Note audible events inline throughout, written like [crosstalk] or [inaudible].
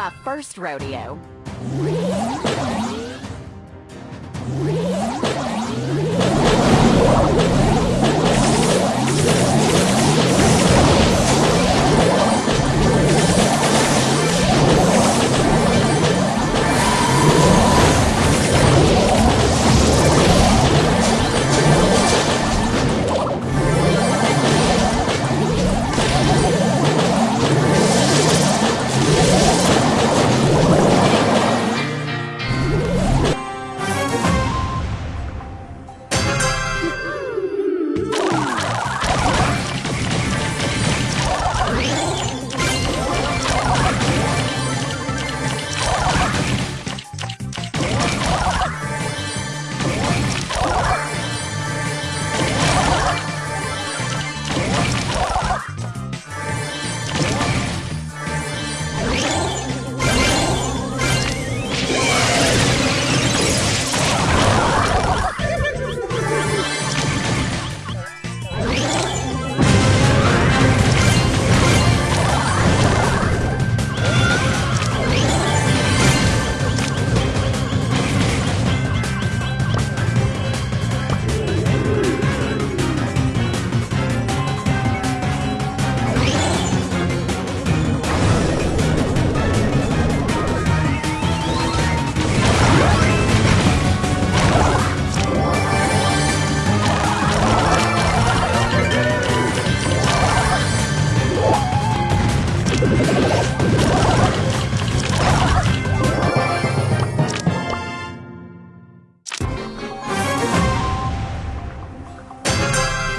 My first rodeo.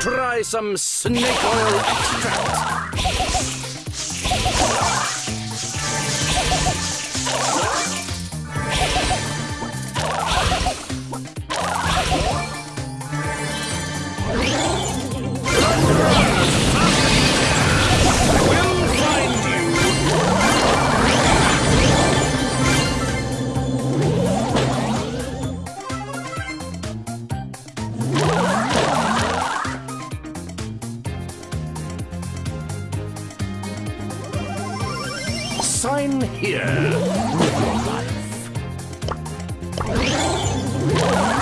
Try some snake oil extract. Sign here [laughs] your life.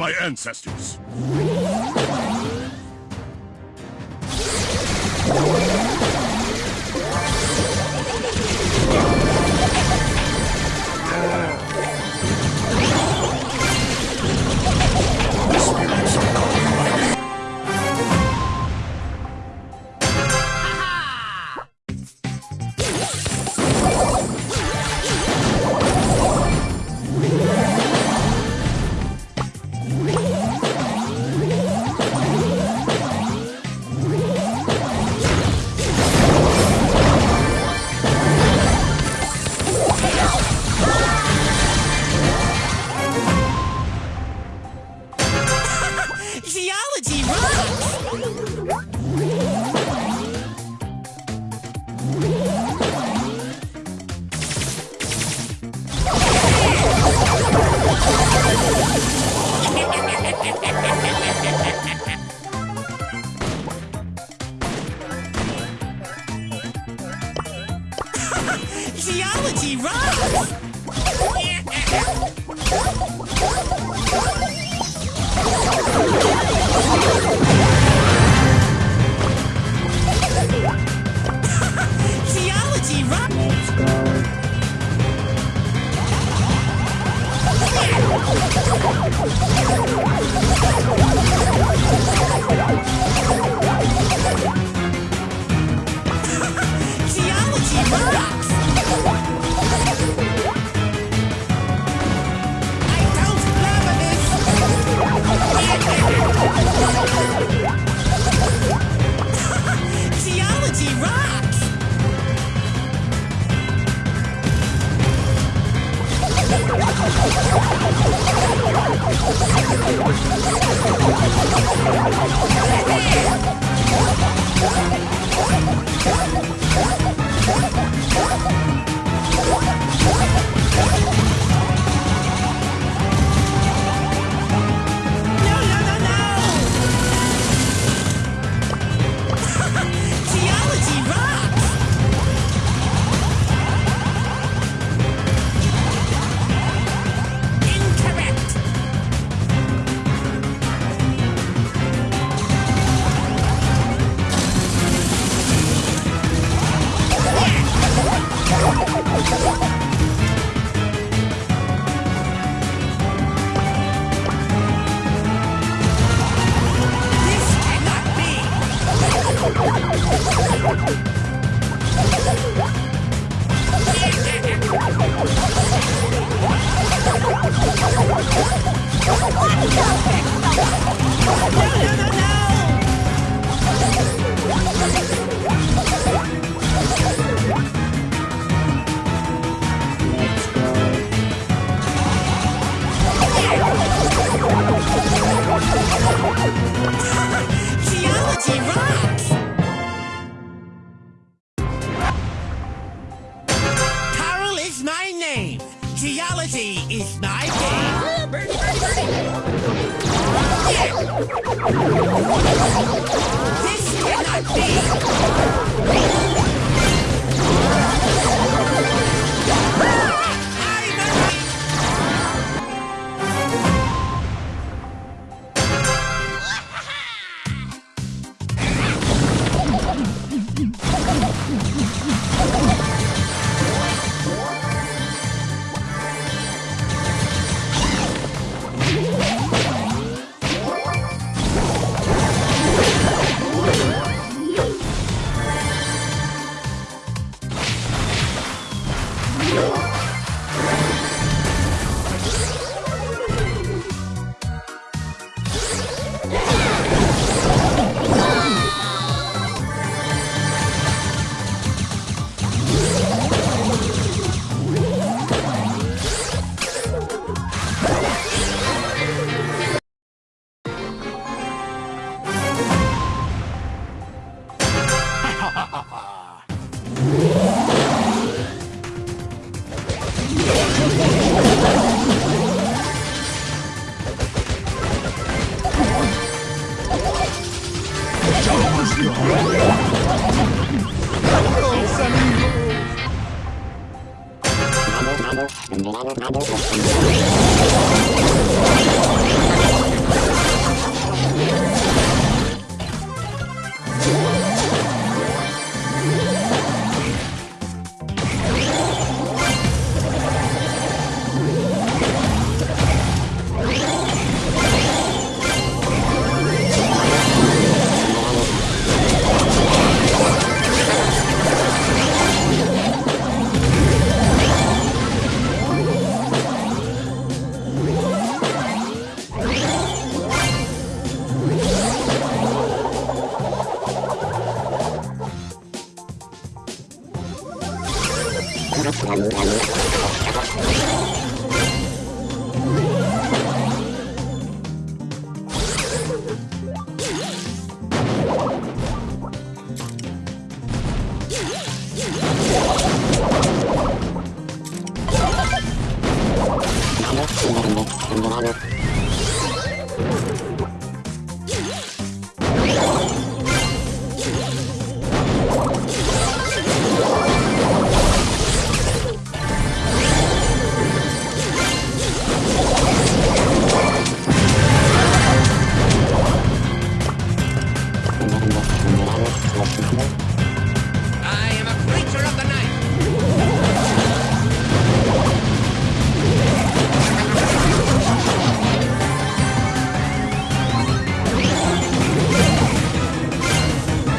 My ancestors. Geology rocks! Carl is my name. Geology is my game. This cannot be.